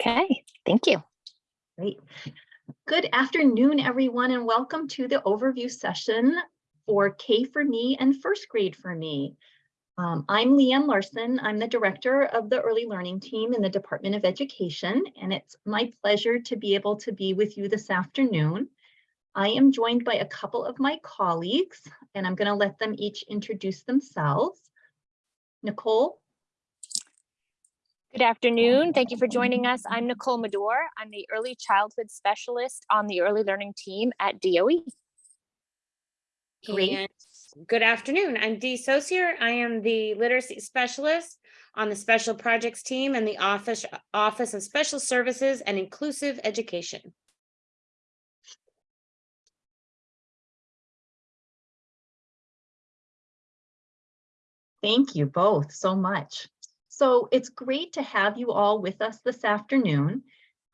Okay, thank you. Great. Good afternoon, everyone, and welcome to the overview session for K for Me and first grade for me. Um, I'm Lee Anne Larsen. I'm the director of the early learning team in the Department of Education, and it's my pleasure to be able to be with you this afternoon. I am joined by a couple of my colleagues, and I'm going to let them each introduce themselves. Nicole, Good afternoon. Thank you for joining us. I'm Nicole Madore. I'm the early childhood specialist on the early learning team at. DOE. Great. And good afternoon. I'm Dee Saucier. I am the literacy specialist on the special projects team and the office Office of Special Services and Inclusive Education. Thank you both so much. So it's great to have you all with us this afternoon.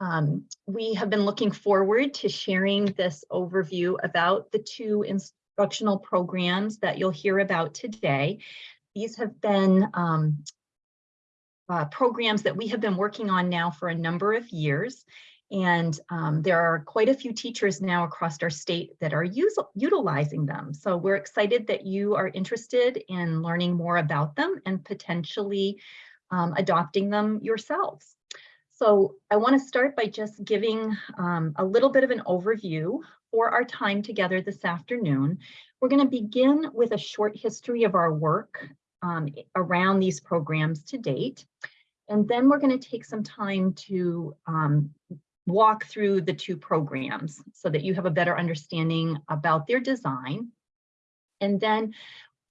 Um, we have been looking forward to sharing this overview about the two instructional programs that you'll hear about today. These have been um, uh, programs that we have been working on now for a number of years. And um, there are quite a few teachers now across our state that are utilizing them. So we're excited that you are interested in learning more about them and potentially um, adopting them yourselves. So I want to start by just giving um, a little bit of an overview for our time together this afternoon. We're going to begin with a short history of our work um, around these programs to date. And then we're going to take some time to um, walk through the two programs so that you have a better understanding about their design. And then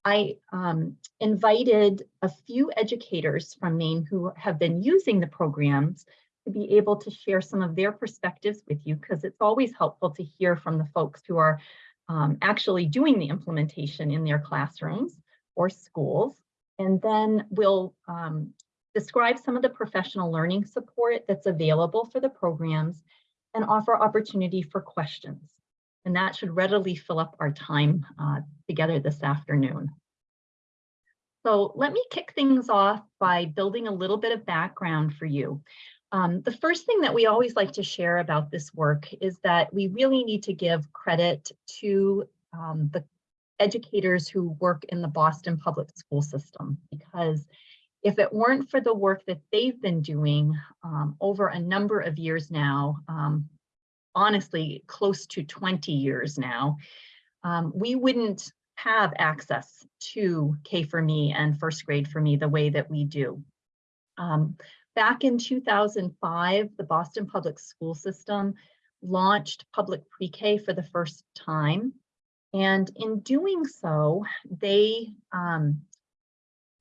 I um, invited a few educators from Maine who have been using the programs to be able to share some of their perspectives with you because it's always helpful to hear from the folks who are um, actually doing the implementation in their classrooms or schools. And then we'll um, describe some of the professional learning support that's available for the programs and offer opportunity for questions. And that should readily fill up our time uh, together this afternoon. So let me kick things off by building a little bit of background for you. Um, the first thing that we always like to share about this work is that we really need to give credit to um, the educators who work in the Boston public school system because if it weren't for the work that they've been doing um, over a number of years now, um, honestly, close to 20 years now, um, we wouldn't have access to K for Me and first grade for me the way that we do. Um, back in 2005, the Boston Public School System launched public pre-K for the first time. And in doing so, they um,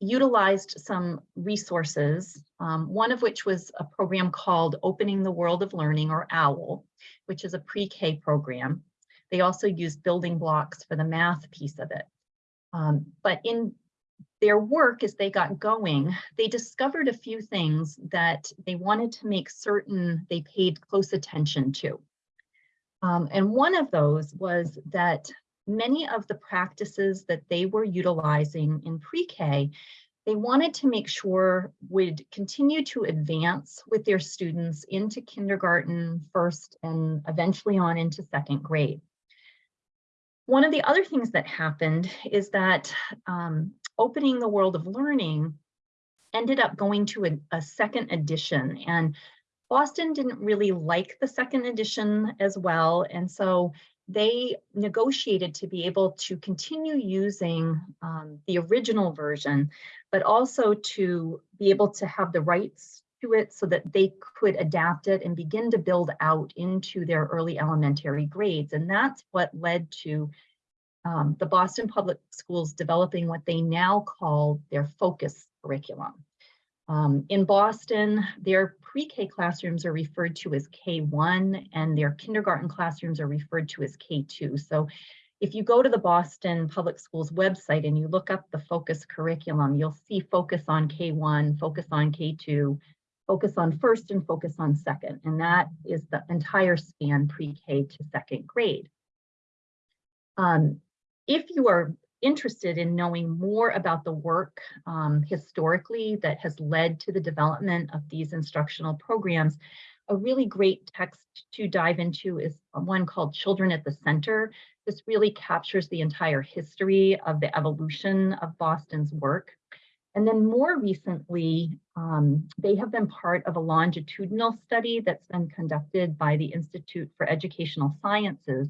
utilized some resources, um, one of which was a program called Opening the World of Learning or OWL, which is a pre-K program. They also used building blocks for the math piece of it. Um, but in their work as they got going, they discovered a few things that they wanted to make certain they paid close attention to. Um, and one of those was that many of the practices that they were utilizing in pre-K, they wanted to make sure would continue to advance with their students into kindergarten first and eventually on into second grade. One of the other things that happened is that um, opening the world of learning ended up going to a, a second edition and Boston didn't really like the second edition as well. And so they negotiated to be able to continue using um, the original version, but also to be able to have the rights to it so that they could adapt it and begin to build out into their early elementary grades. And that's what led to um, the Boston Public Schools developing what they now call their focus curriculum. Um, in Boston, their pre-K classrooms are referred to as K1 and their kindergarten classrooms are referred to as K2. So if you go to the Boston Public Schools website and you look up the focus curriculum, you'll see focus on K1, focus on K2, focus on first and focus on second. And that is the entire span pre-K to second grade. Um, if you are interested in knowing more about the work um, historically that has led to the development of these instructional programs, a really great text to dive into is one called Children at the Center. This really captures the entire history of the evolution of Boston's work. And then more recently, um, they have been part of a longitudinal study that's been conducted by the Institute for Educational Sciences.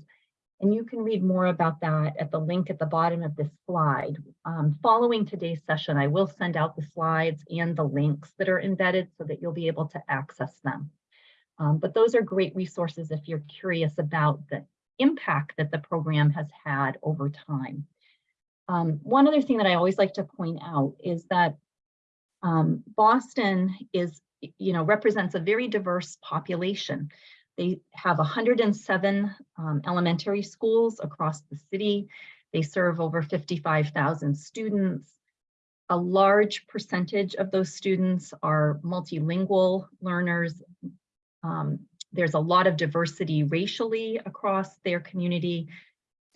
And you can read more about that at the link at the bottom of this slide. Um, following today's session, I will send out the slides and the links that are embedded so that you'll be able to access them. Um, but those are great resources if you're curious about the impact that the program has had over time. Um, one other thing that I always like to point out is that um, Boston is, you know, represents a very diverse population. They have 107 um, elementary schools across the city. They serve over 55,000 students. A large percentage of those students are multilingual learners. Um, there's a lot of diversity racially across their community.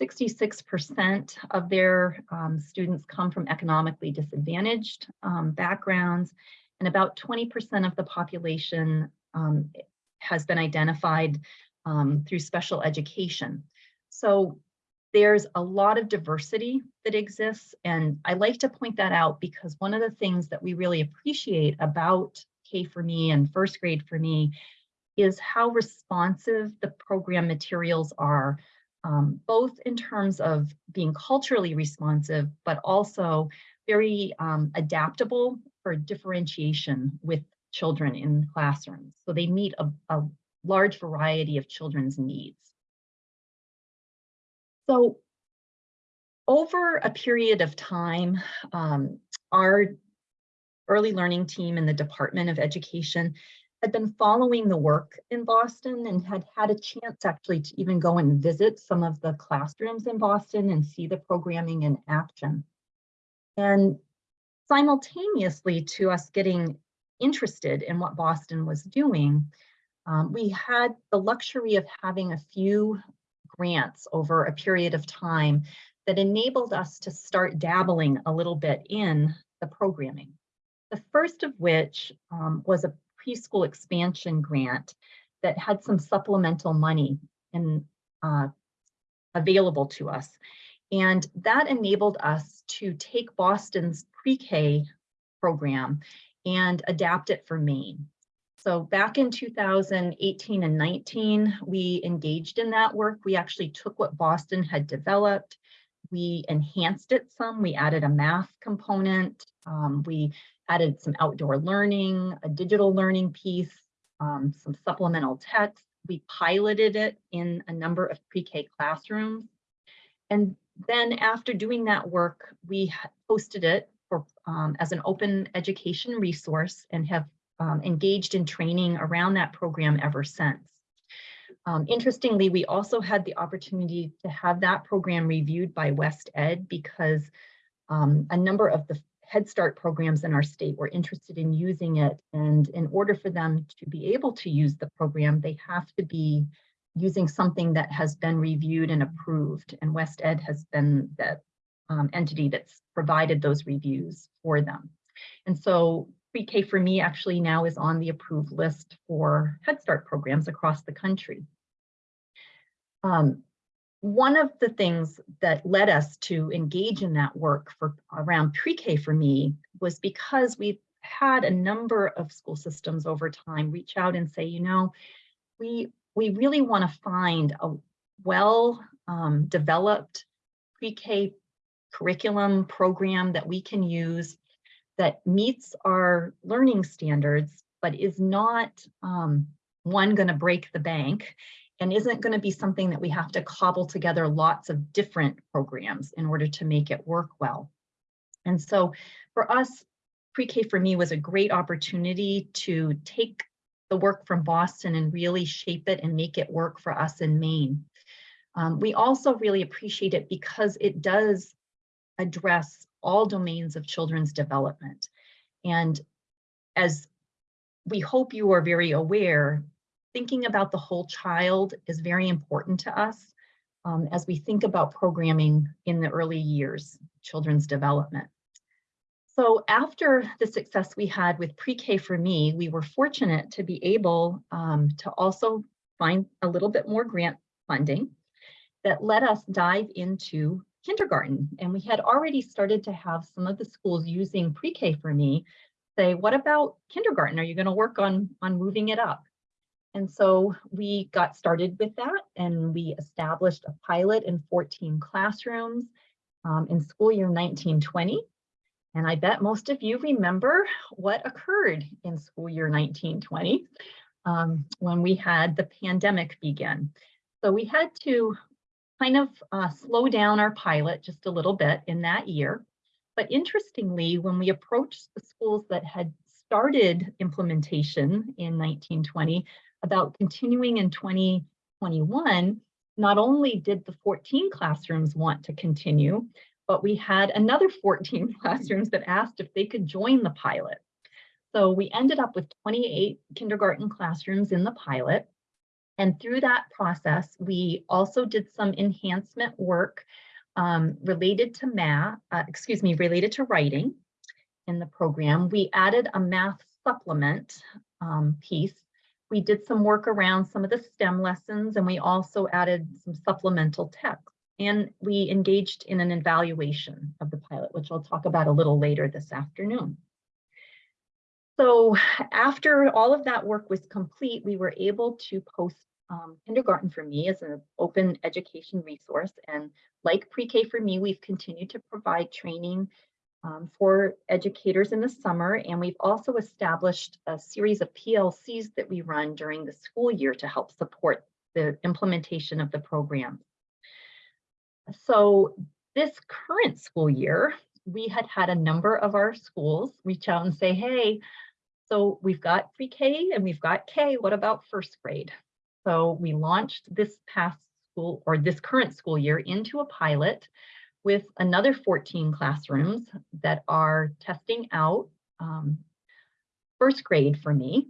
66% of their um, students come from economically disadvantaged um, backgrounds, and about 20% of the population um, has been identified um, through special education. So there's a lot of diversity that exists, and I like to point that out because one of the things that we really appreciate about K for Me and first grade for me is how responsive the program materials are um, both in terms of being culturally responsive, but also very um, adaptable for differentiation with children in classrooms. So they meet a, a large variety of children's needs. So over a period of time, um, our early learning team in the Department of Education had been following the work in Boston and had had a chance actually to even go and visit some of the classrooms in Boston and see the programming in action. And simultaneously to us getting interested in what Boston was doing, um, we had the luxury of having a few grants over a period of time that enabled us to start dabbling a little bit in the programming. The first of which um, was a preschool expansion grant that had some supplemental money in, uh, available to us. And that enabled us to take Boston's pre-K program and adapt it for Maine. So back in 2018 and 19, we engaged in that work. We actually took what Boston had developed, we enhanced it some, we added a math component, um, we added some outdoor learning, a digital learning piece, um, some supplemental text. We piloted it in a number of pre-K classrooms. And then after doing that work, we posted it for, um, as an open education resource and have um, engaged in training around that program ever since. Um, interestingly, we also had the opportunity to have that program reviewed by WestEd because um, a number of the Head Start programs in our state were interested in using it. And in order for them to be able to use the program, they have to be using something that has been reviewed and approved. And WestEd has been the um, entity that's provided those reviews for them. And so pre-K for me actually now is on the approved list for Head Start programs across the country. Um, one of the things that led us to engage in that work for around pre-K for me was because we've had a number of school systems over time reach out and say, you know, we we really want to find a well um, developed pre-K curriculum program that we can use that meets our learning standards, but is not um, one going to break the bank and isn't going to be something that we have to cobble together lots of different programs in order to make it work well. And so for us, pre-K for me was a great opportunity to take the work from Boston and really shape it and make it work for us in Maine. Um, we also really appreciate it because it does address all domains of children's development. And as we hope you are very aware, thinking about the whole child is very important to us. um, as we think about programming in the early years, children's development. So after the success we had with pre-K for me, we were fortunate to be able um, to also find a little bit more grant funding that let us dive into kindergarten. And we had already started to have some of the schools using pre-K for me say, what about kindergarten? Are you going to work on, on moving it up? And so we got started with that and we established a pilot in 14 classrooms um, in school year 1920. And I bet most of you remember what occurred in school year 1920 um, when we had the pandemic begin. So we had to kind of uh, slow down our pilot just a little bit in that year. But interestingly, when we approached the schools that had started implementation in 1920 about continuing in 2021, not only did the 14 classrooms want to continue, but we had another 14 classrooms that asked if they could join the pilot. So we ended up with 28 kindergarten classrooms in the pilot. And through that process, we also did some enhancement work um, related to math, uh, excuse me, related to writing in the program. We added a math supplement um, piece. We did some work around some of the STEM lessons, and we also added some supplemental text. And we engaged in an evaluation of the pilot, which I'll talk about a little later this afternoon. So after all of that work was complete, we were able to post um, Kindergarten for Me is an open education resource. And like Pre-K for Me, we've continued to provide training um, for educators in the summer. And we've also established a series of PLCs that we run during the school year to help support the implementation of the program. So this current school year, we had had a number of our schools reach out and say, hey, so we've got pre-K and we've got K, what about first grade? So we launched this past school or this current school year into a pilot with another 14 classrooms that are testing out um, first grade for me.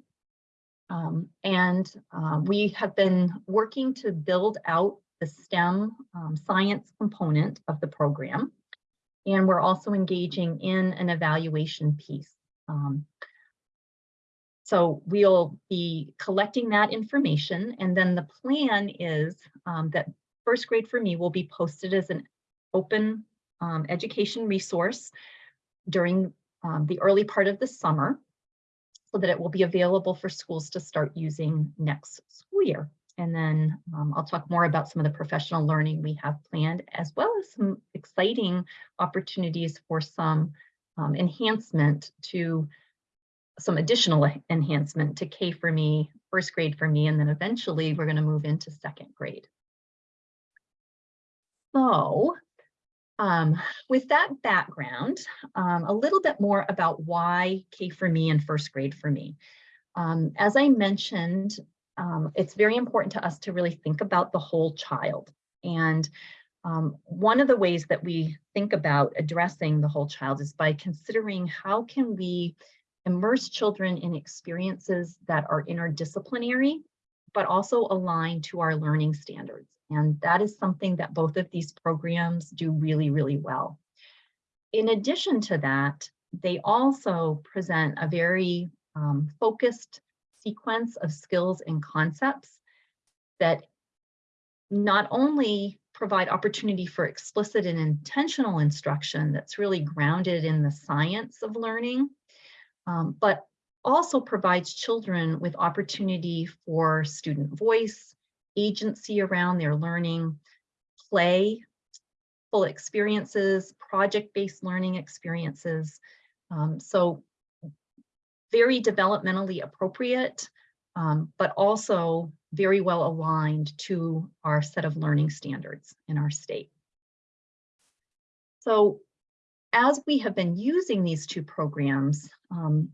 Um, and uh, we have been working to build out the STEM um, science component of the program. And we're also engaging in an evaluation piece. So we'll be collecting that information and then the plan is um, that first grade for me will be posted as an open um, education resource during um, the early part of the summer so that it will be available for schools to start using next school year. And then um, I'll talk more about some of the professional learning we have planned, as well as some exciting opportunities for some um, enhancement to some additional enhancement to K for me, first grade for me, and then eventually we're going to move into second grade. So um, with that background, um, a little bit more about why K for me and first grade for me. Um, as I mentioned, um, it's very important to us to really think about the whole child. And um, one of the ways that we think about addressing the whole child is by considering how can we immerse children in experiences that are interdisciplinary, but also align to our learning standards. And that is something that both of these programs do really, really well. In addition to that, they also present a very um, focused sequence of skills and concepts that not only provide opportunity for explicit and intentional instruction that's really grounded in the science of learning, um, but also provides children with opportunity for student voice, agency around their learning, play, full experiences, project-based learning experiences. Um, so very developmentally appropriate, um, but also very well aligned to our set of learning standards in our state. So as we have been using these two programs, um,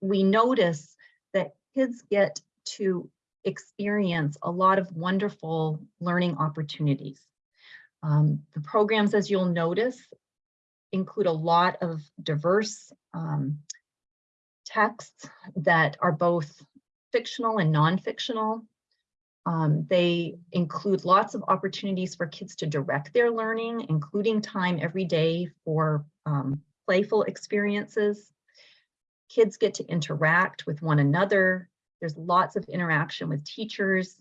we notice that kids get to experience a lot of wonderful learning opportunities. Um, the programs, as you'll notice, include a lot of diverse um, texts that are both fictional and non-fictional. Um, they include lots of opportunities for kids to direct their learning, including time every day for um, playful experiences. Kids get to interact with one another. There's lots of interaction with teachers.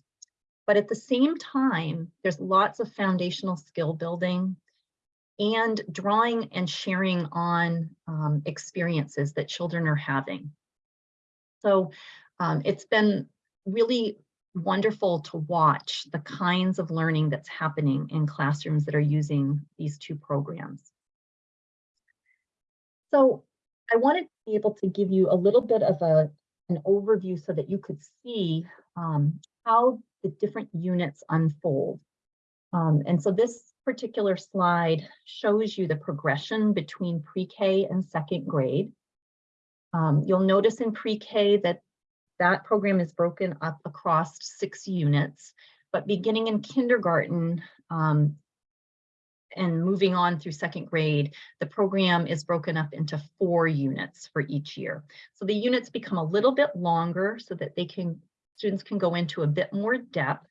But at the same time, there's lots of foundational skill building and drawing and sharing on um, experiences that children are having. So um, it's been really wonderful to watch the kinds of learning that's happening in classrooms that are using these two programs. So I wanted to be able to give you a little bit of a, an overview so that you could see um, how the different units unfold. Um, and so this particular slide shows you the progression between pre-K and second grade. Um, you'll notice in pre-K that that program is broken up across six units, but beginning in kindergarten um, and moving on through second grade, the program is broken up into four units for each year. So the units become a little bit longer so that they can students can go into a bit more depth.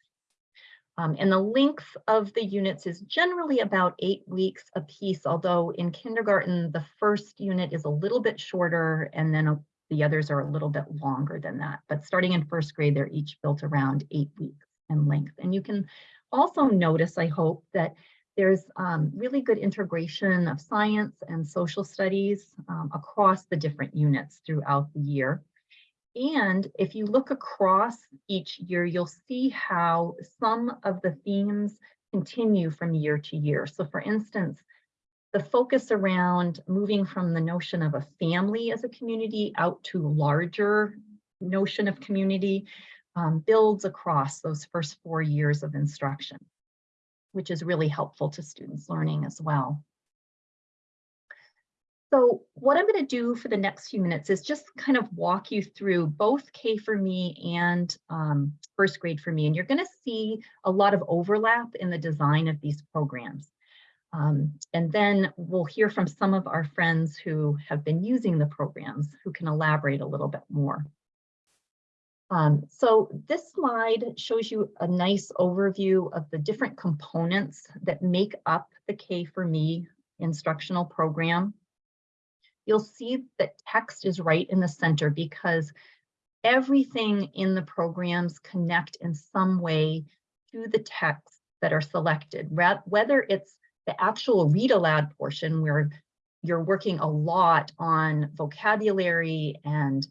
Um, and the length of the units is generally about eight weeks a piece, although in kindergarten, the first unit is a little bit shorter and then a, the others are a little bit longer than that. But starting in first grade, they're each built around eight weeks in length. And you can also notice, I hope, that there's um, really good integration of science and social studies um, across the different units throughout the year. And if you look across each year, you'll see how some of the themes continue from year to year. So for instance, the focus around moving from the notion of a family as a community out to larger notion of community um, builds across those first four years of instruction, which is really helpful to students learning as well. So what I'm going to do for the next few minutes is just kind of walk you through both K for me and um, first grade for me. And you're going to see a lot of overlap in the design of these programs. Um, and then we'll hear from some of our friends who have been using the programs who can elaborate a little bit more. Um, so this slide shows you a nice overview of the different components that make up the K for me instructional program you'll see that text is right in the center because everything in the programs connect in some way to the text that are selected, whether it's the actual read aloud portion where you're working a lot on vocabulary and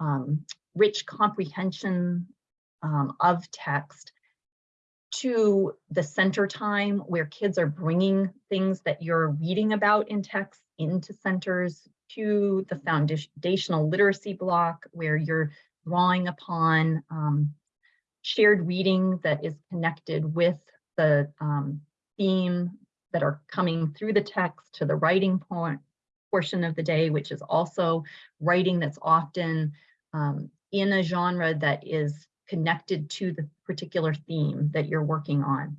um, rich comprehension um, of text to the center time where kids are bringing things that you're reading about in text into centers to the foundational literacy block where you're drawing upon um, shared reading that is connected with the um, theme that are coming through the text to the writing point portion of the day, which is also writing that's often um, in a genre that is connected to the particular theme that you're working on.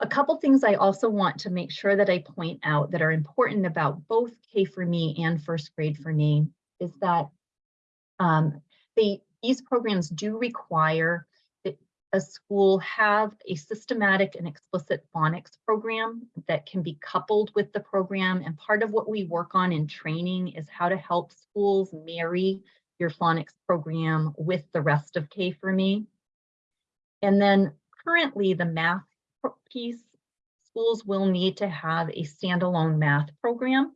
A couple things I also want to make sure that I point out that are important about both K for me and first grade for me is that um, they, these programs do require a school have a systematic and explicit phonics program that can be coupled with the program. And part of what we work on in training is how to help schools marry your phonics program with the rest of K for me. And then currently the math piece, schools will need to have a standalone math program.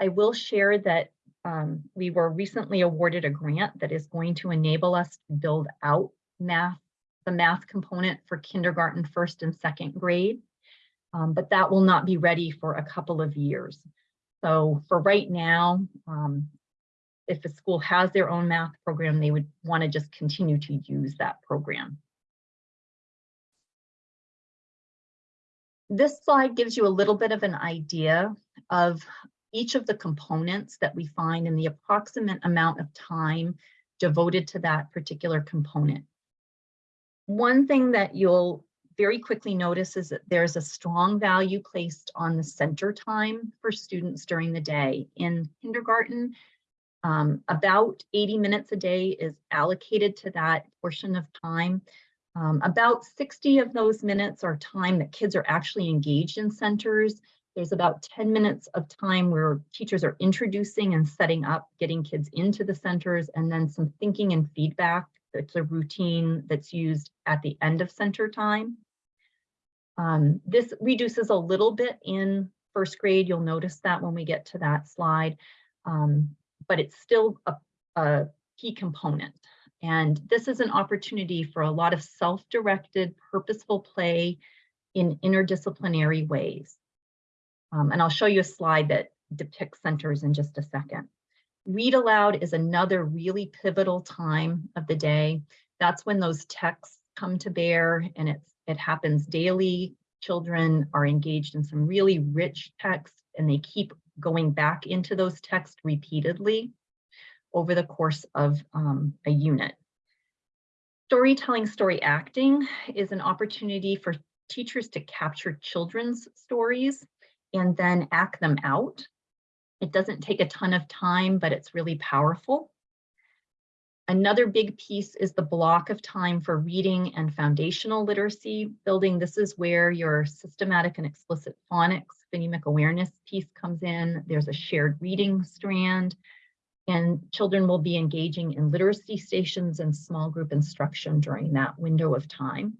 I will share that um, we were recently awarded a grant that is going to enable us to build out math, the math component for kindergarten, first and second grade, um, but that will not be ready for a couple of years. So for right now, um, if a school has their own math program, they would want to just continue to use that program. This slide gives you a little bit of an idea of each of the components that we find in the approximate amount of time devoted to that particular component. One thing that you'll very quickly notice is that there's a strong value placed on the center time for students during the day. In kindergarten, um, about 80 minutes a day is allocated to that portion of time. Um, about 60 of those minutes are time that kids are actually engaged in centers. There's about 10 minutes of time where teachers are introducing and setting up, getting kids into the centers, and then some thinking and feedback. That's a routine that's used at the end of center time. Um, this reduces a little bit in first grade. You'll notice that when we get to that slide, um, but it's still a, a key component. And this is an opportunity for a lot of self-directed, purposeful play in interdisciplinary ways. Um, and I'll show you a slide that depicts centers in just a second. Read aloud is another really pivotal time of the day. That's when those texts come to bear and it's, it happens daily. Children are engaged in some really rich texts and they keep going back into those texts repeatedly over the course of um, a unit. Storytelling, story acting is an opportunity for teachers to capture children's stories and then act them out. It doesn't take a ton of time, but it's really powerful. Another big piece is the block of time for reading and foundational literacy building. This is where your systematic and explicit phonics phonemic awareness piece comes in. There's a shared reading strand and children will be engaging in literacy stations and small group instruction during that window of time.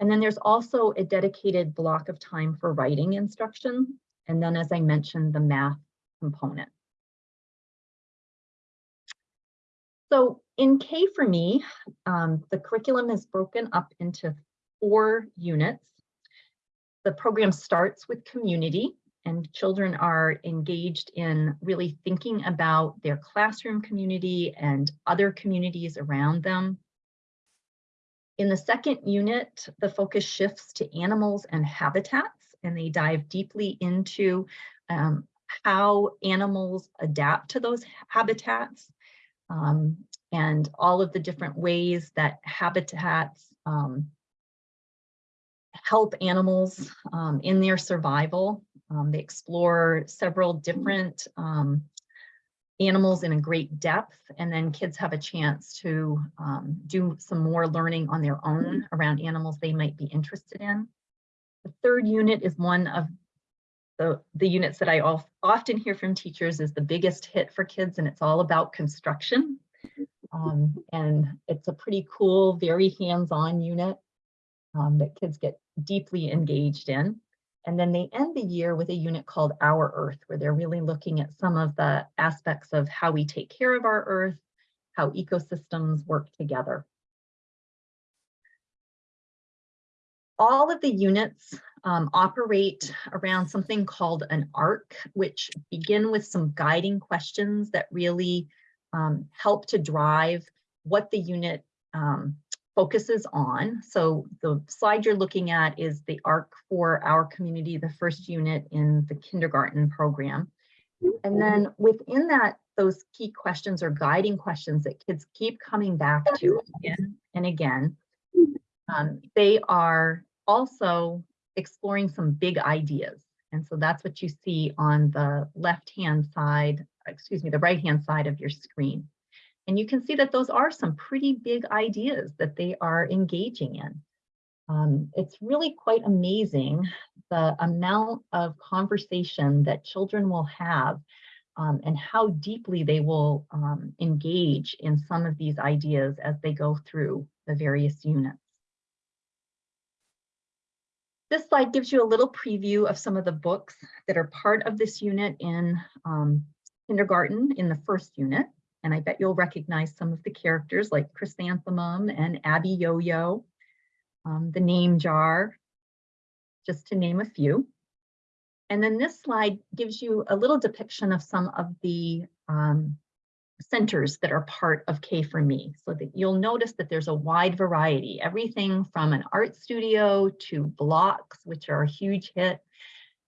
And then there's also a dedicated block of time for writing instruction. And then, as I mentioned, the math component. So in K for me, um, the curriculum is broken up into four units. The program starts with community and children are engaged in really thinking about their classroom community and other communities around them. In the second unit, the focus shifts to animals and habitats, and they dive deeply into um, how animals adapt to those habitats um, and all of the different ways that habitats um, help animals um, in their survival. Um, they explore several different um, animals in a great depth, and then kids have a chance to um, do some more learning on their own around animals they might be interested in. The third unit is one of the, the units that I often hear from teachers is the biggest hit for kids, and it's all about construction. Um, and it's a pretty cool, very hands-on unit um, that kids get deeply engaged in. And then they end the year with a unit called Our Earth, where they're really looking at some of the aspects of how we take care of our Earth, how ecosystems work together. All of the units um, operate around something called an arc, which begin with some guiding questions that really um, help to drive what the unit um, focuses on. So the slide you're looking at is the ARC for our community, the first unit in the kindergarten program. And then within that, those key questions or guiding questions that kids keep coming back to again and again, um, they are also exploring some big ideas. And so that's what you see on the left-hand side, excuse me, the right-hand side of your screen. And you can see that those are some pretty big ideas that they are engaging in. Um, it's really quite amazing the amount of conversation that children will have um, and how deeply they will um, engage in some of these ideas as they go through the various units. This slide gives you a little preview of some of the books that are part of this unit in um, kindergarten in the first unit. And I bet you'll recognize some of the characters like Chrysanthemum and Abiyoyo, um, the name jar, just to name a few. And then this slide gives you a little depiction of some of the um, centers that are part of K for Me so that you'll notice that there's a wide variety, everything from an art studio to blocks, which are a huge hit,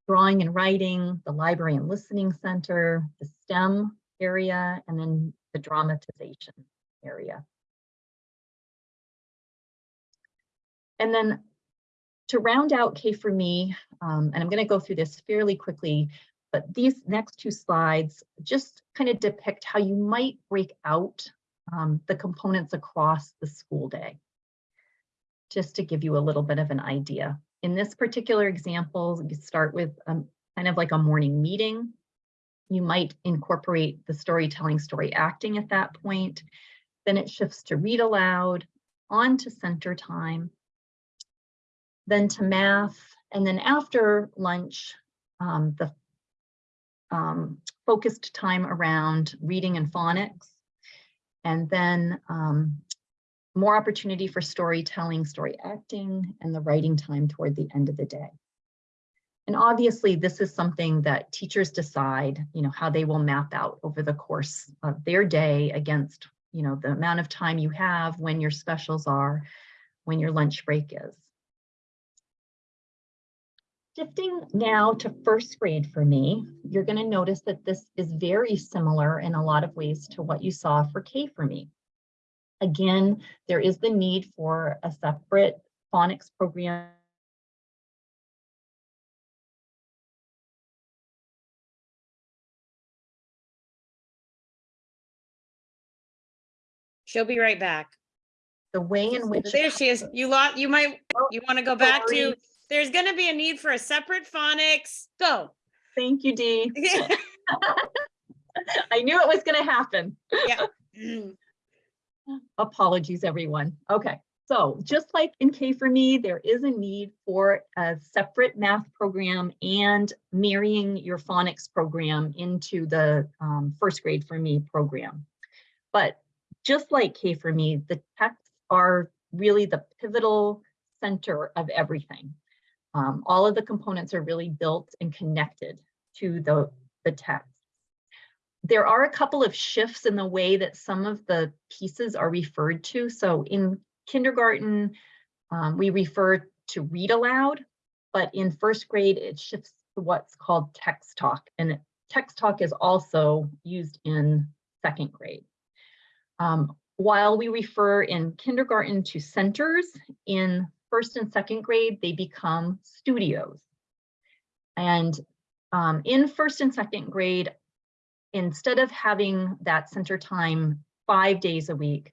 drawing and writing, the library and listening center, the STEM area, and then the dramatization area. And then to round out K for me, um, and I'm going to go through this fairly quickly, but these next two slides just kind of depict how you might break out um, the components across the school day. just to give you a little bit of an idea. In this particular example, you start with um, kind of like a morning meeting. You might incorporate the storytelling, story acting at that point. Then it shifts to read aloud, on to center time, then to math, and then after lunch, um, the um, focused time around reading and phonics, and then um, more opportunity for storytelling, story acting, and the writing time toward the end of the day. And obviously, this is something that teachers decide, you know, how they will map out over the course of their day against, you know, the amount of time you have, when your specials are, when your lunch break is. Shifting now to first grade for me, you're going to notice that this is very similar in a lot of ways to what you saw for K for me. Again, there is the need for a separate phonics program She'll be right back. the way in which There she is. You lot, you might, Oh, you want to go back to, there's gonna be a need for a separate phonics. Go. Thank you, Dee. I knew it was going to happen. Yeah. Apologies, everyone. Okay, so just like in K for me, there is a need for a separate math program and marrying your phonics program into the um, first grade for me program. But just like K for me, the texts are really the pivotal center of everything. Um, all of the components are really built and connected to the, the text. There are a couple of shifts in the way that some of the pieces are referred to. So in kindergarten, um, we refer to read aloud, but in first grade, it shifts to what's called text talk. And text talk is also used in second grade. Um, while we refer in kindergarten to centers, in first and second grade, they become studios. And um, in first and second grade, instead of having that center time five days a week,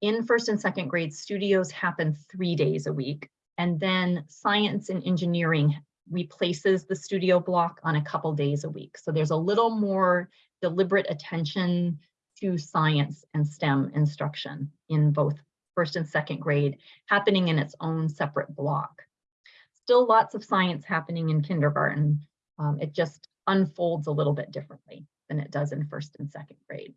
in first and second grade, studios happen three days a week. And then science and engineering replaces the studio block on a couple days a week. So there's a little more deliberate attention to science and STEM instruction in both first and second grade, happening in its own separate block. Still lots of science happening in kindergarten. Um, it just unfolds a little bit differently than it does in first and second grade.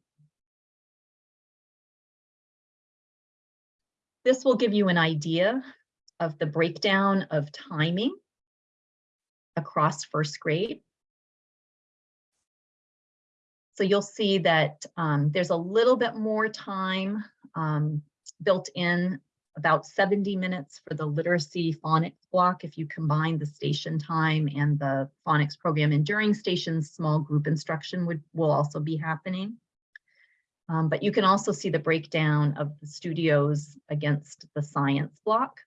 This will give you an idea of the breakdown of timing across first grade. So you'll see that um, there's a little bit more time um, built in, about 70 minutes for the literacy phonics block if you combine the station time and the phonics program. And during stations, small group instruction would will also be happening. Um, but you can also see the breakdown of the studios against the science block,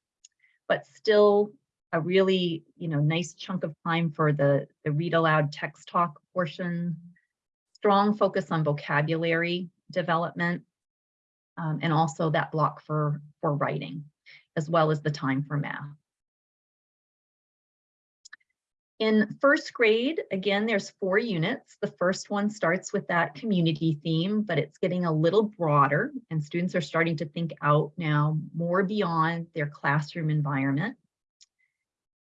but still a really, you know, nice chunk of time for the, the read aloud text talk portion, strong focus on vocabulary development, um, and also that block for, for writing, as well as the time for math. In first grade, again, there's four units. The first one starts with that community theme, but it's getting a little broader and students are starting to think out now more beyond their classroom environment.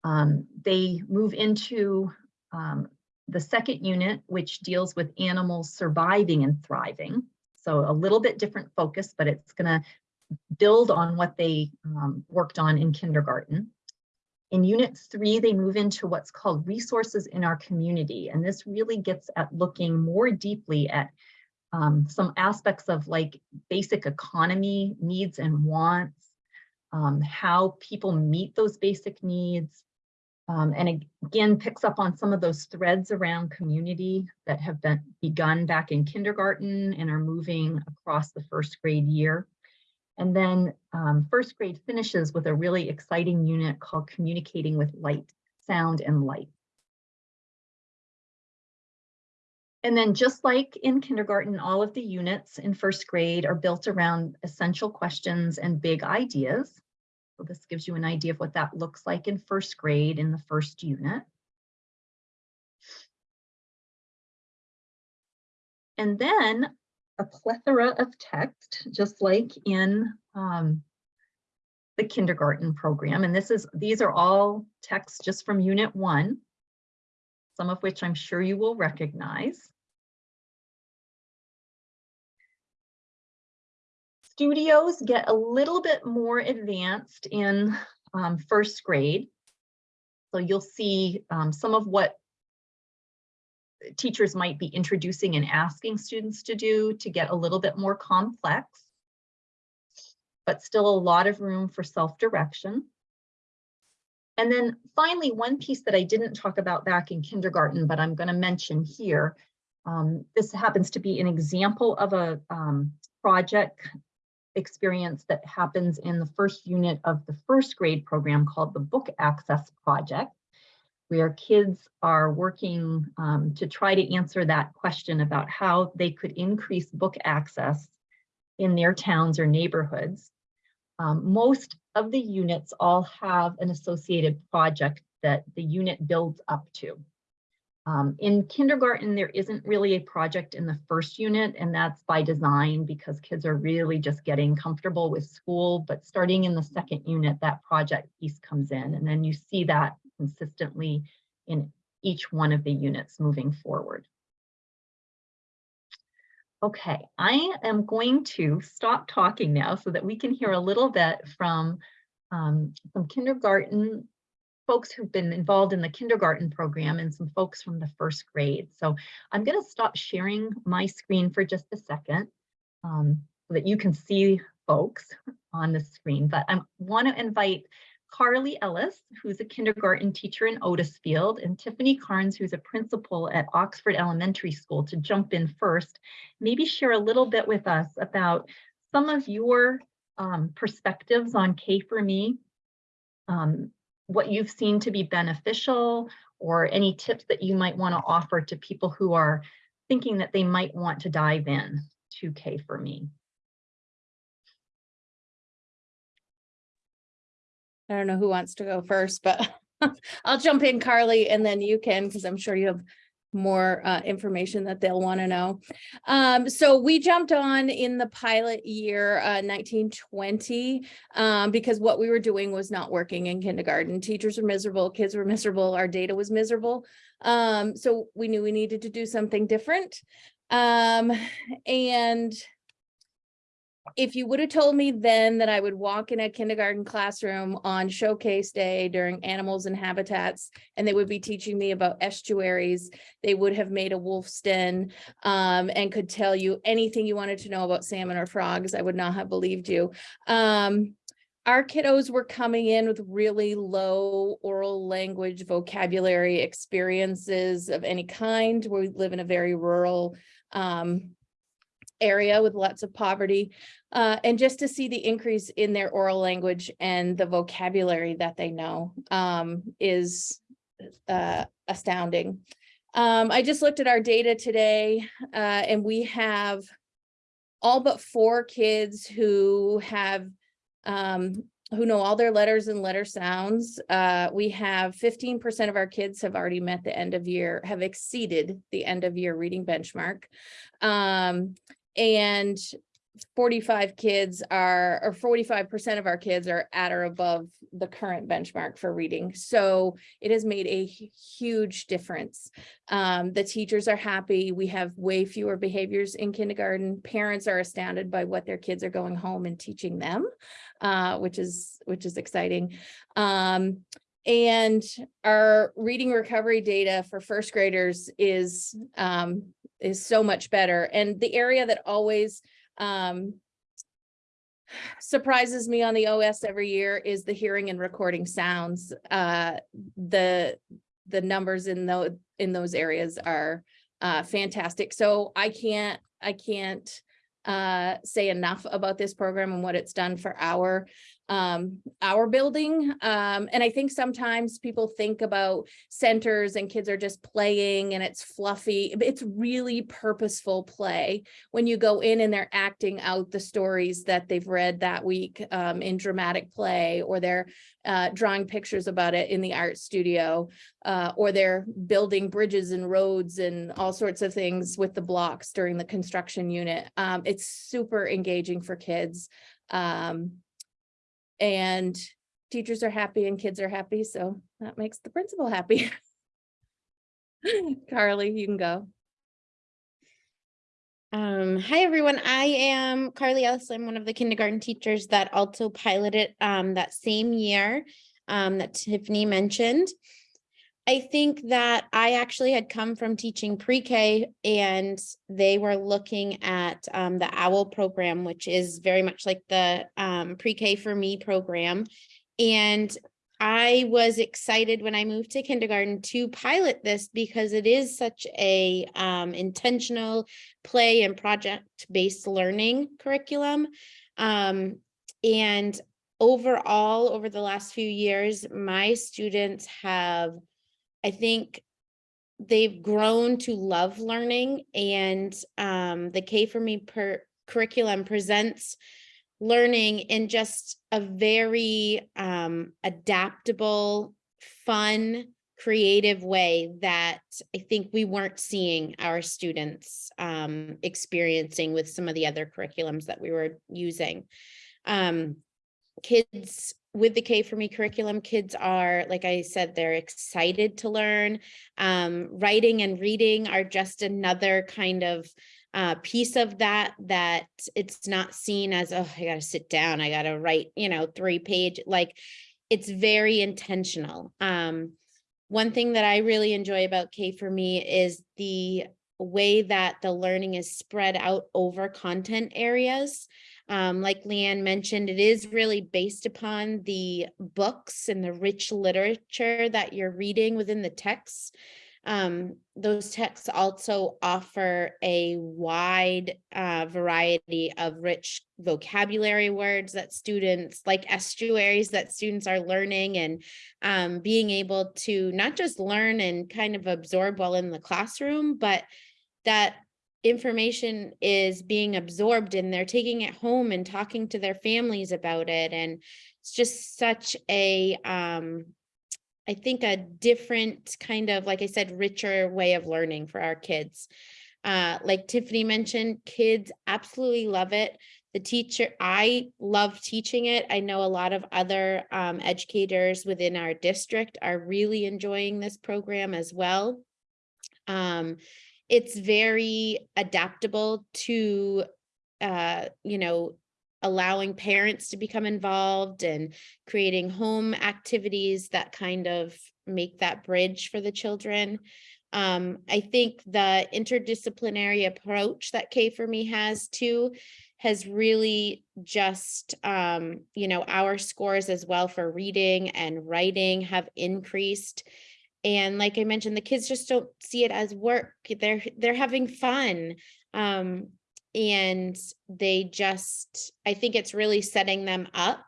Um, they move into um, the second unit, which deals with animals surviving and thriving. So a little bit different focus, but it's going to build on what they um, worked on in kindergarten. In unit three, they move into what's called resources in our community. And this really gets at looking more deeply at um, some aspects of like basic economy needs and wants, um, how people meet those basic needs, um, and again, picks up on some of those threads around community that have been begun back in kindergarten and are moving across the first grade year. And then um, first grade finishes with a really exciting unit called Communicating with Light, Sound and Light. And then just like in kindergarten, all of the units in first grade are built around essential questions and big ideas. So this gives you an idea of what that looks like in first grade in the first unit. And then a plethora of text, just like in um, the kindergarten program. And this is, these are all texts just from unit one, some of which I'm sure you will recognize. Studios get a little bit more advanced in um, first grade. So you'll see um, some of what teachers might be introducing and asking students to do to get a little bit more complex, but still a lot of room for self-direction. And then finally, one piece that I didn't talk about back in kindergarten, but I'm going to mention here. Um, this happens to be an example of a um, project experience that happens in the first unit of the first grade program called the Book Access Project where kids are working um, to try to answer that question about how they could increase book access in their towns or neighborhoods. Um, most of the units all have an associated project that the unit builds up to. Um, in kindergarten, there isn't really a project in the first unit, and that's by design because kids are really just getting comfortable with school. But starting in the second unit, that project piece comes in, and then you see that consistently in each one of the units moving forward. Okay, I am going to stop talking now so that we can hear a little bit from um, some kindergarten folks who've been involved in the kindergarten program and some folks from the first grade. So I'm going to stop sharing my screen for just a second um, so that you can see folks on the screen, but I want to invite Carly Ellis, who's a kindergarten teacher in Otisfield, and Tiffany Carnes, who's a principal at Oxford Elementary School, to jump in first. Maybe share a little bit with us about some of your um, perspectives on K for Me, um, what you've seen to be beneficial, or any tips that you might want to offer to people who are thinking that they might want to dive in to K for Me. I don't know who wants to go first, but I'll jump in, Carly, and then you can, because I'm sure you have more uh, information that they'll want to know. Um, so we jumped on in the pilot year uh, 1920 um, because what we were doing was not working in kindergarten. Teachers were miserable, kids were miserable, our data was miserable. Um, so we knew we needed to do something different. Um, and if you would have told me then that I would walk in a kindergarten classroom on showcase day during animals and habitats, and they would be teaching me about estuaries, they would have made a wolf's den um, and could tell you anything you wanted to know about salmon or frogs, I would not have believed you. Um, our kiddos were coming in with really low oral language vocabulary experiences of any kind. We live in a very rural um, area with lots of poverty. Uh, and just to see the increase in their oral language and the vocabulary that they know um, is uh, astounding. Um, I just looked at our data today uh, and we have all but four kids who have um, who know all their letters and letter sounds. Uh, we have 15% of our kids have already met the end of year, have exceeded the end of year reading benchmark. Um, and 45 kids are, or 45% of our kids are at or above the current benchmark for reading. So it has made a huge difference. Um, the teachers are happy. We have way fewer behaviors in kindergarten. Parents are astounded by what their kids are going home and teaching them, uh, which is, which is exciting. Um, and our reading recovery data for first graders is um, is so much better. And the area that always um, surprises me on the OS every year is the hearing and recording sounds. Uh, the the numbers in those in those areas are uh, fantastic. So I can't I can't uh, say enough about this program and what it's done for our um, our building. Um, and I think sometimes people think about centers and kids are just playing and it's fluffy. It's really purposeful play when you go in and they're acting out the stories that they've read that week um, in dramatic play or they're uh, drawing pictures about it in the art studio uh, or they're building bridges and roads and all sorts of things with the blocks during the construction unit. Um, it's super engaging for kids. Um, and teachers are happy and kids are happy, so that makes the principal happy. Carly, you can go. Um, hi, everyone. I am Carly Ellis. I'm one of the kindergarten teachers that also piloted um, that same year um, that Tiffany mentioned. I think that I actually had come from teaching pre-K and they were looking at um, the OWL program, which is very much like the um, pre-K for me program. And I was excited when I moved to kindergarten to pilot this because it is such a um, intentional play and project-based learning curriculum. Um, and overall, over the last few years, my students have I think they've grown to love learning and um, the K for me per curriculum presents learning in just a very um, adaptable, fun, creative way that I think we weren't seeing our students um, experiencing with some of the other curriculums that we were using. Um, kids with the K for me curriculum, kids are, like I said, they're excited to learn. Um, writing and reading are just another kind of uh, piece of that, that it's not seen as, oh, I gotta sit down, I gotta write, you know, three page, like it's very intentional. Um, one thing that I really enjoy about K for me is the way that the learning is spread out over content areas. Um, like Lee Anne mentioned, it is really based upon the books and the rich literature that you're reading within the texts. Um, those texts also offer a wide uh, variety of rich vocabulary words that students like estuaries that students are learning and um, being able to not just learn and kind of absorb while in the classroom, but that information is being absorbed and they're taking it home and talking to their families about it. And it's just such a, um, I think a different kind of, like I said, richer way of learning for our kids. Uh, like Tiffany mentioned, kids absolutely love it. The teacher, I love teaching it. I know a lot of other um, educators within our district are really enjoying this program as well. Um, it's very adaptable to, uh, you know, allowing parents to become involved and creating home activities that kind of make that bridge for the children. Um, I think the interdisciplinary approach that K for me has too has really just, um, you know, our scores as well for reading and writing have increased. And like I mentioned, the kids just don't see it as work. They're they're having fun. Um, and they just, I think it's really setting them up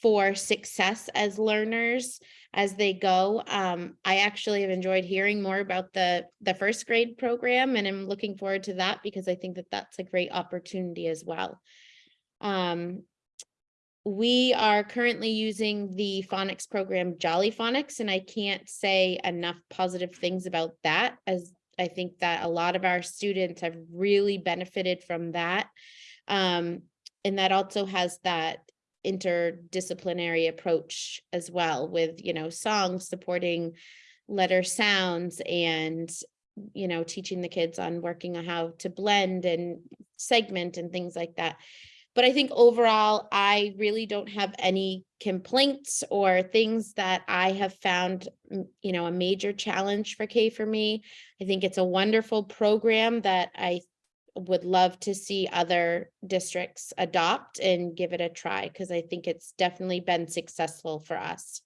for success as learners as they go. Um, I actually have enjoyed hearing more about the, the first grade program and I'm looking forward to that because I think that that's a great opportunity as well. Um, we are currently using the phonics program Jolly Phonics, and I can't say enough positive things about that as I think that a lot of our students have really benefited from that. Um, and that also has that interdisciplinary approach as well with, you know, songs supporting letter sounds and, you know, teaching the kids on working on how to blend and segment and things like that. But I think overall, I really don't have any complaints or things that I have found, you know, a major challenge for K for me. I think it's a wonderful program that I would love to see other districts adopt and give it a try because I think it's definitely been successful for us.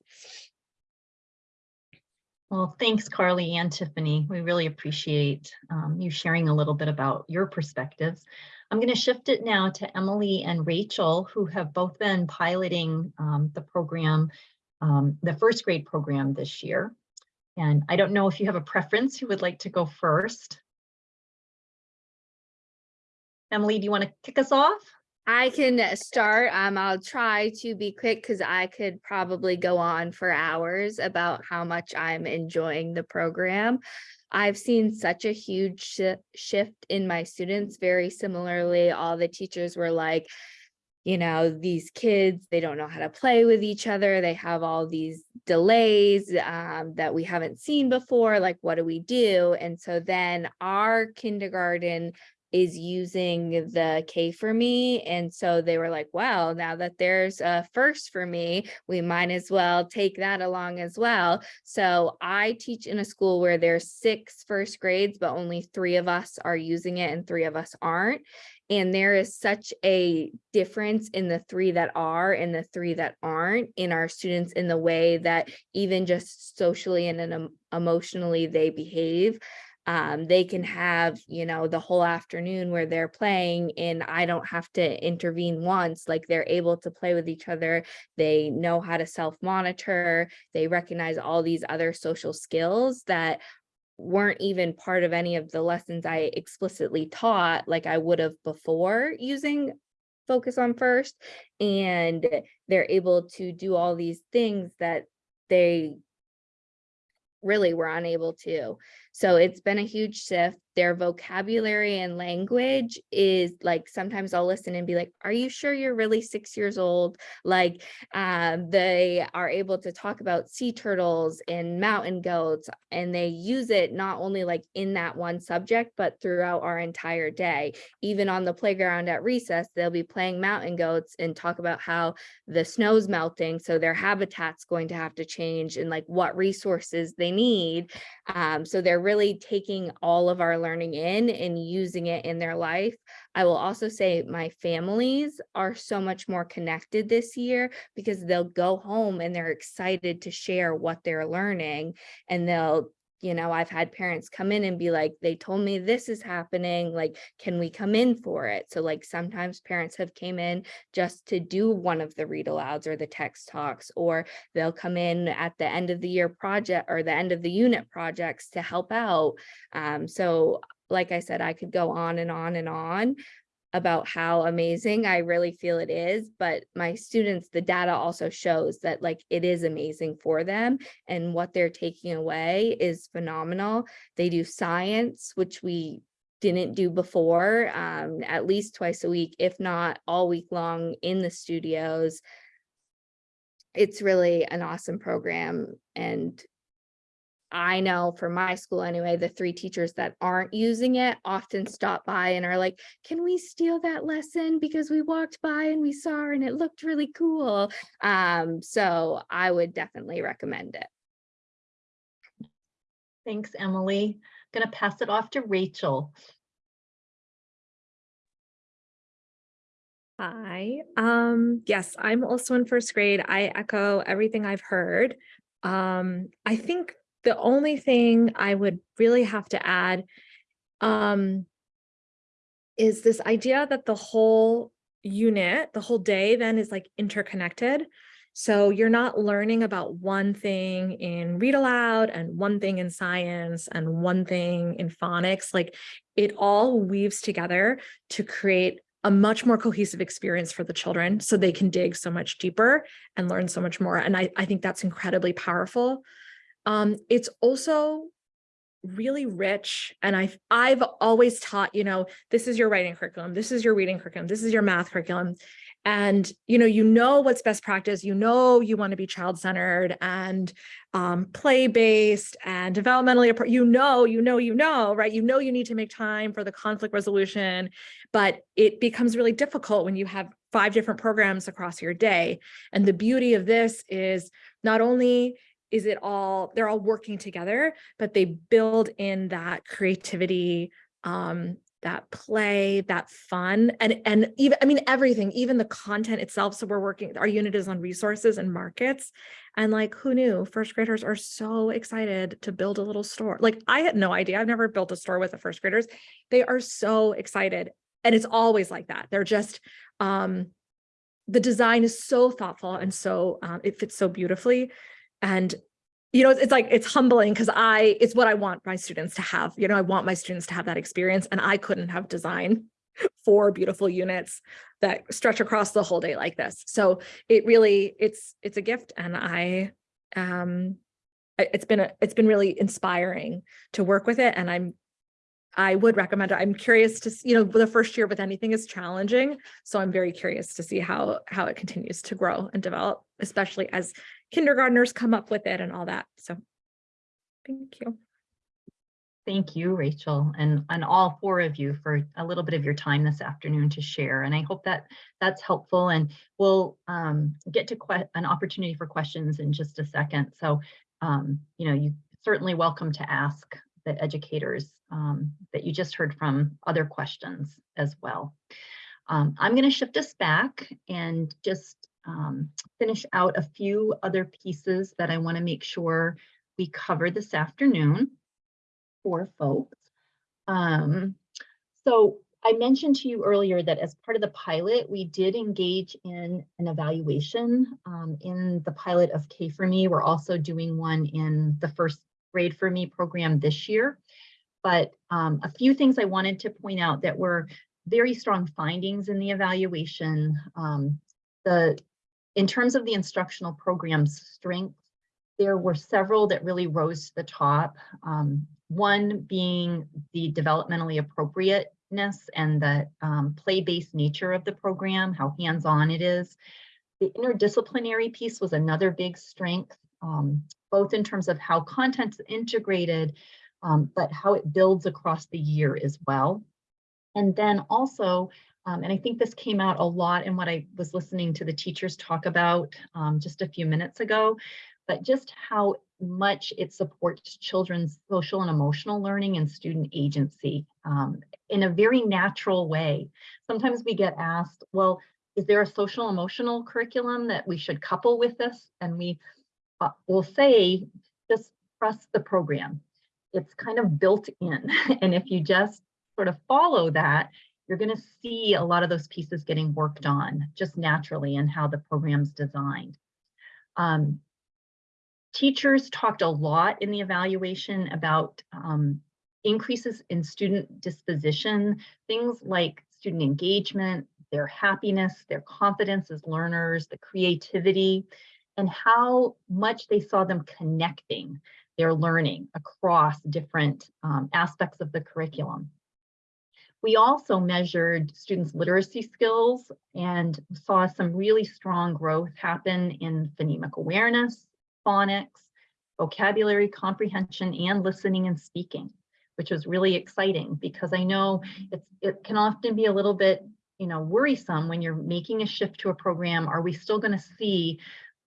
Well, thanks, Carly and Tiffany. We really appreciate um, you sharing a little bit about your perspectives. I'm going to shift it now to Emily and Rachel, who have both been piloting um, the program, um, the first grade program this year. And I don't know if you have a preference who would like to go first. Emily, do you want to kick us off? I can start. Um, I'll try to be quick because I could probably go on for hours about how much I'm enjoying the program. I've seen such a huge shi- shift in my students. Very similarly, all the teachers were like, you know, these kids, they don't know how to play with each other. They have all these delays um, that we haven't seen before. Like, what do we do? And so then our kindergarten is using the K for me. And so they were like, wow, now that there's a first for me, we might as well take that along as well. So I teach in a school where there's six first grades, but only three of us are using it and three of us aren't. And there is such a difference in the three that are and the three that aren't in our students in the way that even just socially and emotionally they behave um, they can have, you know, the whole afternoon where they're playing and I don't have to intervene once, like they're able to play with each other. They know how to self-monitor. They recognize all these other social skills that weren't even part of any of the lessons I explicitly taught like I would have before using focus on first. And they're able to do all these things that they really were unable to. So it's been a huge shift. Their vocabulary and language is like sometimes I'll listen and be like, are you sure you're really six years old? Like um, they are able to talk about sea turtles and mountain goats, and they use it not only like in that one subject, but throughout our entire day. Even on the playground at recess, they'll be playing mountain goats and talk about how the snow's melting, so their habitat's going to have to change and like what resources they need. Um, so they're really taking all of our learning in and using it in their life. I will also say my families are so much more connected this year because they'll go home and they're excited to share what they're learning and they'll you know, I've had parents come in and be like, they told me this is happening, like, can we come in for it? So like sometimes parents have came in just to do one of the read alouds or the text talks, or they'll come in at the end of the year project or the end of the unit projects to help out. Um, so like I said, I could go on and on and on about how amazing I really feel it is, but my students, the data also shows that like it is amazing for them and what they're taking away is phenomenal. They do science, which we didn't do before, um, at least twice a week, if not all week long in the studios. It's really an awesome program and I know for my school anyway, the three teachers that aren't using it often stop by and are like, can we steal that lesson? Because we walked by and we saw her and it looked really cool. Um, so I would definitely recommend it. Thanks, Emily. I'm Going to pass it off to Rachel. Hi. Um, yes, I'm also in first grade. I echo everything I've heard. Um, I think the only thing I would really have to add um, is this idea that the whole unit, the whole day then is like interconnected. So you're not learning about one thing in read aloud and one thing in science and one thing in phonics. Like it all weaves together to create a much more cohesive experience for the children so they can dig so much deeper and learn so much more. And I, I think that's incredibly powerful. Um, it's also really rich. And I've, I've always taught, you know, this is your writing curriculum, this is your reading curriculum, this is your math curriculum. And, you know, you know what's best practice, you know you want to be child-centered and um, play-based and developmentally, you know, you know, you know, right? You know you need to make time for the conflict resolution, but it becomes really difficult when you have five different programs across your day. And the beauty of this is not only is it all, they're all working together, but they build in that creativity, um, that play, that fun, and and even I mean everything, even the content itself. So we're working, our unit is on resources and markets. And like who knew first graders are so excited to build a little store. Like I had no idea. I've never built a store with the first graders. They are so excited. and it's always like that. They're just, um, the design is so thoughtful and so, um, it fits so beautifully. And, you know, it's like, it's humbling because I, it's what I want my students to have, you know, I want my students to have that experience and I couldn't have designed four beautiful units that stretch across the whole day like this. So it really, it's, it's a gift and I, um, it's been, a it's been really inspiring to work with it and I'm I would recommend it. I'm curious to, you know, the first year with anything is challenging. So I'm very curious to see how, how it continues to grow and develop, especially as kindergartners come up with it and all that. So thank you. Thank you, Rachel, and, and all four of you for a little bit of your time this afternoon to share. And I hope that that's helpful and we'll um, get to an opportunity for questions in just a second. So, um, you know, you certainly welcome to ask the educators um, that you just heard from other questions as well. Um, I'm going to shift us back and just um, finish out a few other pieces that I want to make sure we cover this afternoon for folks. Um, so I mentioned to you earlier that as part of the pilot, we did engage in an evaluation um, in the pilot of K for Me. We're also doing one in the first grade for me program this year. But um, a few things I wanted to point out that were very strong findings in the evaluation. Um, the in terms of the instructional program's strength, there were several that really rose to the top. Um, one being the developmentally appropriateness and the um, play-based nature of the program, how hands-on it is. The interdisciplinary piece was another big strength, um, both in terms of how content's integrated, um, but how it builds across the year as well. And then also, um, and I think this came out a lot in what I was listening to the teachers talk about um, just a few minutes ago, but just how much it supports children's social and emotional learning and student agency um, in a very natural way. Sometimes we get asked, well, is there a social emotional curriculum that we should couple with this? And we uh, will say, just trust the program. It's kind of built in. And if you just sort of follow that, you're going to see a lot of those pieces getting worked on just naturally and how the program's designed. Um, teachers talked a lot in the evaluation about um, increases in student disposition, things like student engagement, their happiness, their confidence as learners, the creativity, and how much they saw them connecting their learning across different um, aspects of the curriculum. We also measured students' literacy skills and saw some really strong growth happen in phonemic awareness, phonics, vocabulary comprehension, and listening and speaking, which was really exciting because I know it's, it can often be a little bit you know, worrisome when you're making a shift to a program. Are we still going to see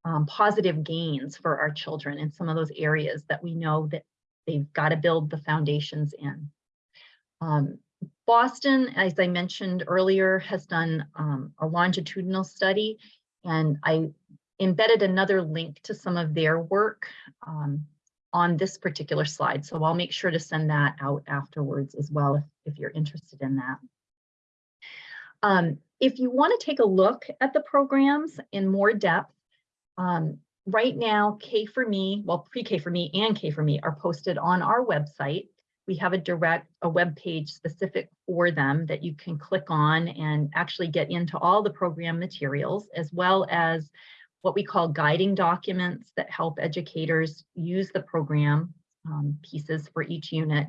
um, positive gains for our children in some of those areas that we know that they've got to build the foundations in? Um, Boston, as I mentioned earlier, has done um, a longitudinal study, and I embedded another link to some of their work um, on this particular slide. So I'll make sure to send that out afterwards as well if, if you're interested in that. Um, if you want to take a look at the programs in more depth, um, right now, K for Me, well, pre-K for Me and K for Me are posted on our website. We have a direct, a web page specific for them that you can click on and actually get into all the program materials, as well as what we call guiding documents that help educators use the program um, pieces for each unit.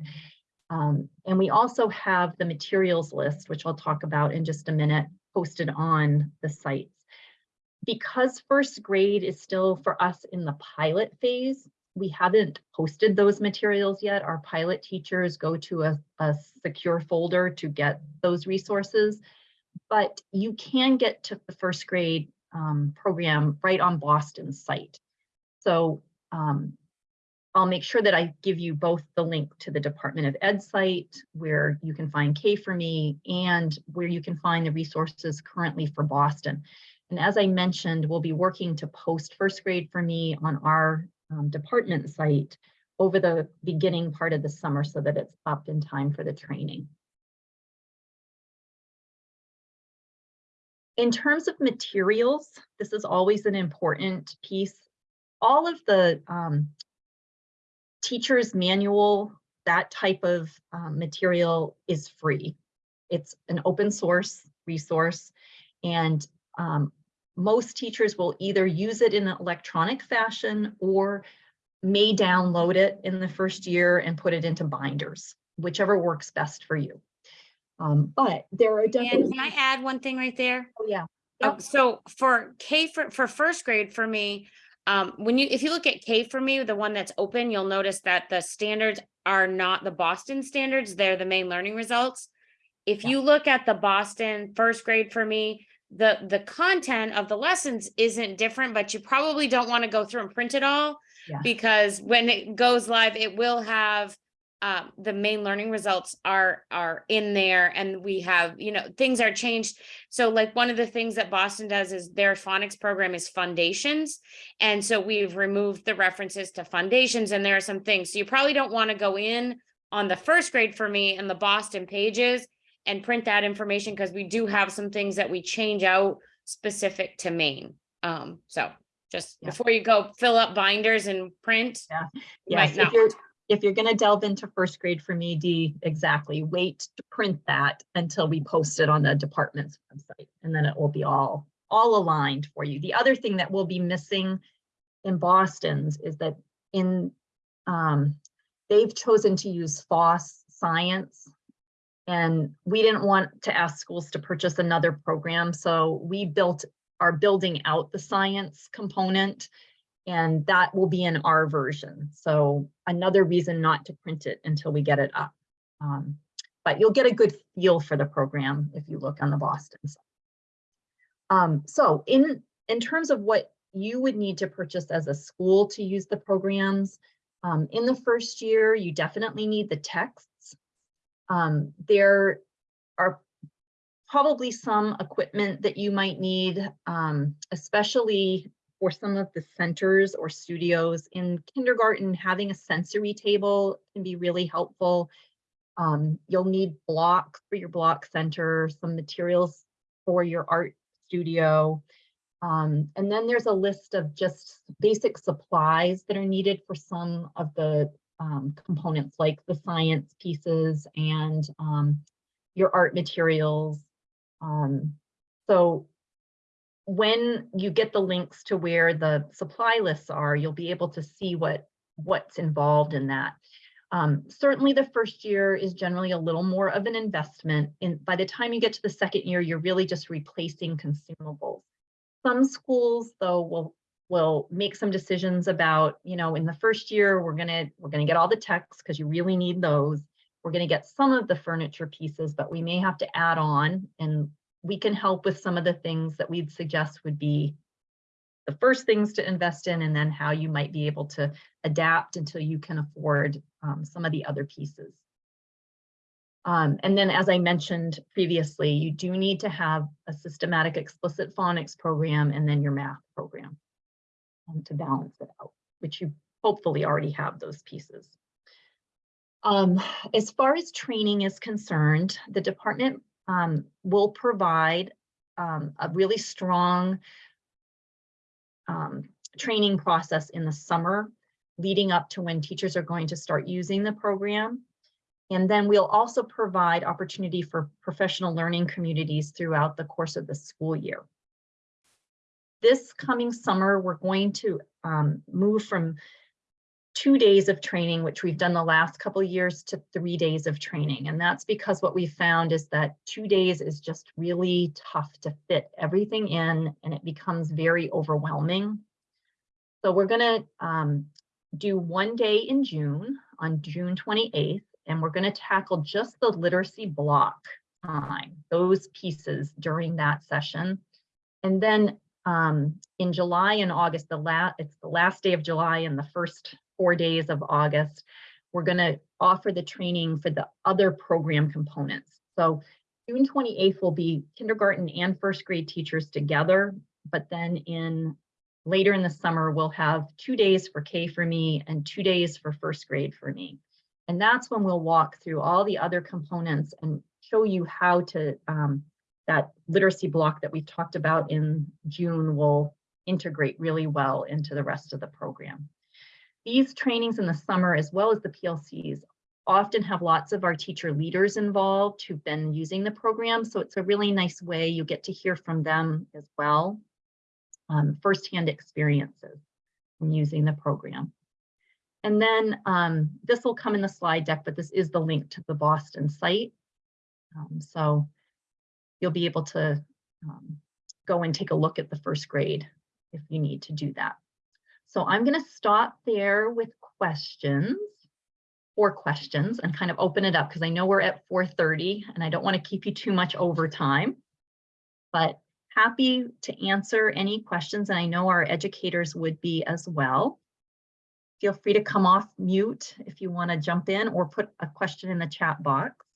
Um, and we also have the materials list, which I'll talk about in just a minute, posted on the sites. Because first grade is still for us in the pilot phase, we haven't posted those materials yet. Our pilot teachers go to a, a secure folder to get those resources, but you can get to the first grade um, program right on Boston's site. So um, I'll make sure that I give you both the link to the Department of Ed site where you can find K for me and where you can find the resources currently for Boston. And as I mentioned, we'll be working to post first grade for me on our um, department site over the beginning part of the summer so that it's up in time for the training. in terms of materials, this is always an important piece. All of the um, teacher's manual, that type of um, material is free. It's an open source resource and um, most teachers will either use it in an electronic fashion or may download it in the first year and put it into binders, whichever works best for you. Um, but there are And definitely, can I add one thing right there? oh, yeah, Oh, Yep. so for K for, for first grade for me, um, when you, if you look at K for me, the one that's open, you'll notice that the standards are not the Boston standards, they're the Maine Learning Results. If Yeah. you look at the Boston first grade for me, the, the content of the lessons isn't different, but you probably don't want to go through and print it all. Yeah. Because when it goes live, it will have um, the Maine Learning Results are, are in there and we have, you know, things are changed. So like one of the things that Boston does is their phonics program is Fundations. And so we've removed the references to Fundations and there are some things. So you probably don't want to go in on the first grade for me and the Boston pages and print that information because we do have some things that we change out specific to Maine. Um, so just Yeah. before you go fill up binders and print. Yeah. yes, if you're, if you're gonna delve into first grade for me, Dee, exactly, wait to print that until we post it on the department's website. And then it will be all, all aligned for you. The other thing that will be missing in Boston's is that in, um, they've chosen to use FOSS Science. And we didn't want to ask schools to purchase another program, so we built, are building out the science component. And that will be in our version. So another reason not to print it until we get it up. Um, but you'll get a good feel for the program if you look on the Boston side. Um, so in, in terms of what you would need to purchase as a school to use the programs, um, in the first year, you definitely need the texts. Um, there are probably some equipment that you might need, um, especially for some of the centers or studios in kindergarten, having a sensory table can be really helpful. Um, you'll need blocks for your block center, some materials for your art studio. Um, and then there's a list of just basic supplies that are needed for some of the um, components like the science pieces and um, your art materials. Um, so when you get the links to where the supply lists are, you'll be able to see what what's involved in that. Um, certainly the first year is generally a little more of an investment. And by the time you get to the second year, you're really just replacing consumables. Some schools though will will make some decisions about, you know, in the first year, we're gonna we're gonna get all the texts because you really need those. We're gonna get some of the furniture pieces, but we may have to add on and we can help with some of the things that we'd suggest would be the first things to invest in and then how you might be able to adapt until you can afford um, some of the other pieces. Um, and then as I mentioned previously, you do need to have a systematic explicit phonics program and then your math program um, to balance it out, which you hopefully already have those pieces. Um, as far as training is concerned, the department um, will provide um, a really strong um, training process in the summer leading up to when teachers are going to start using the program. And then we'll also provide opportunity for professional learning communities throughout the course of the school year. This coming summer, we're going to um, move from two days of training, which we've done the last couple years, to three days of training. And that's because what we found is that two days is just really tough to fit everything in and it becomes very overwhelming. So we're gonna um, do one day in June, on June 28th, and we're gonna tackle just the literacy block time, those pieces during that session. And then um, in July and August, the last, it's the last day of July and the first four days of August, we're gonna offer the training for the other program components. So June 28th will be kindergarten and first grade teachers together, but then in later in the summer, we'll have two days for K for me and two days for first grade for me. And that's when we'll walk through all the other components and show you how to um, that literacy block that we talked about in June will integrate really well into the rest of the program. These trainings in the summer, as well as the PLCs, often have lots of our teacher leaders involved who've been using the program. So it's a really nice way you get to hear from them as well. Um, firsthand experiences from using the program. And then um, this will come in the slide deck, but this is the link to the Boston site. Um, so you'll be able to um, go and take a look at the first grade if you need to do that. So I'm going to stop there with questions or questions and kind of open it up because I know we're at 4:30 and I don't want to keep you too much over time. But happy to answer any questions and I know our educators would be as well. Feel free to come off mute if you want to jump in or put a question in the chat box.